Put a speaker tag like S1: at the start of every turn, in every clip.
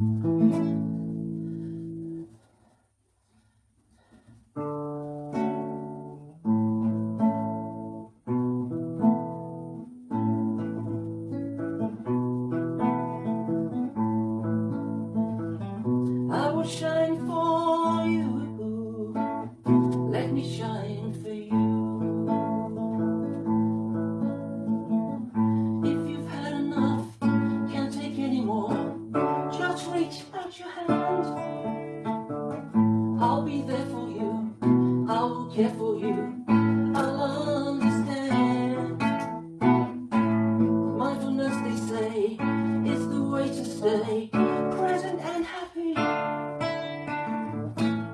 S1: I will shine for you. Care for you. I'll understand. Mindfulness, they say, is the way to stay present and happy.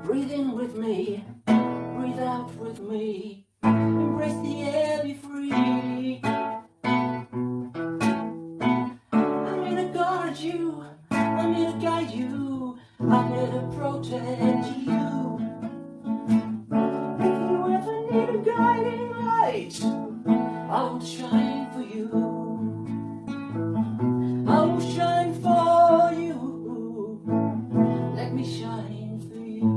S1: Breathe in with me, breathe out with me. Embrace the air, be free. I'm to guard you, I'm to guide you, I'm here to protect you. I will shine for you. I will shine for you. Let me shine for you.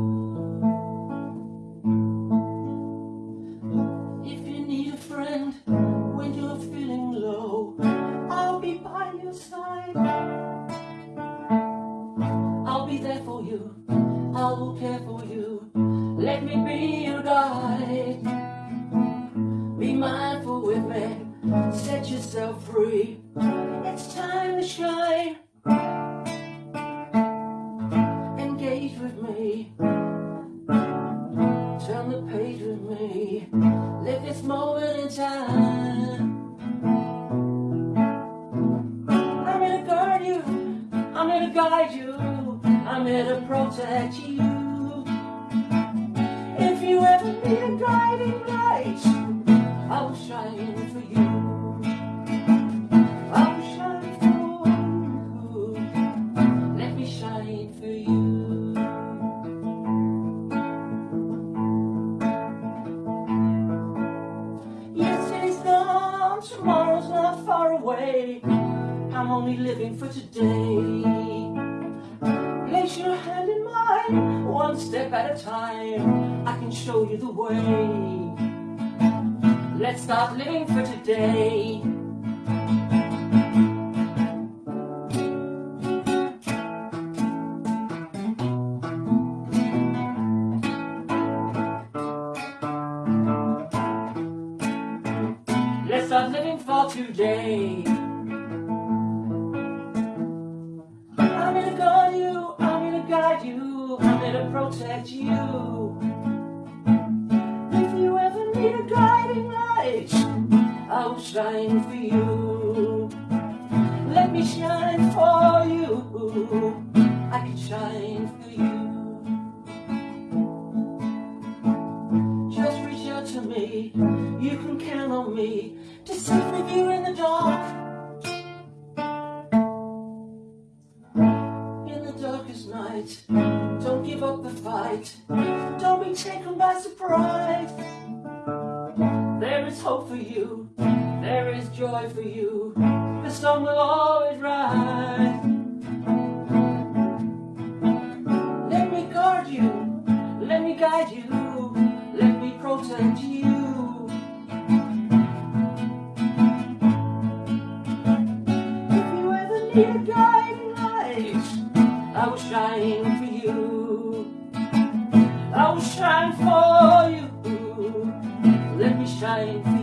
S1: If you need a friend when you're feeling low, I'll be by your side. I'll be there for you. I will care for Set yourself free. It's time to shine. Engage with me. Turn the page with me. Live this moment in time. I'm here to guard you. I'm here to guide you. I'm here to protect you. If you ever need tomorrow's not far away. I'm only living for today. Place your hand in mine, one step at a time. I can show you the way. Let's start living for today. Today. I'm to guard you, I'm to guide you, I'm to protect you. If you ever need a guiding light, I will shine for you. Let me shine for you. To me. You can count on me to with you in the dark. In the darkest night, don't give up the fight. Don't be taken by surprise. There is hope for you. There is joy for you. The sun will always rise. Let me guard you. Let me guide you. If you ever need a guiding light, I will shine for you. I will shine for you. Let me shine for you.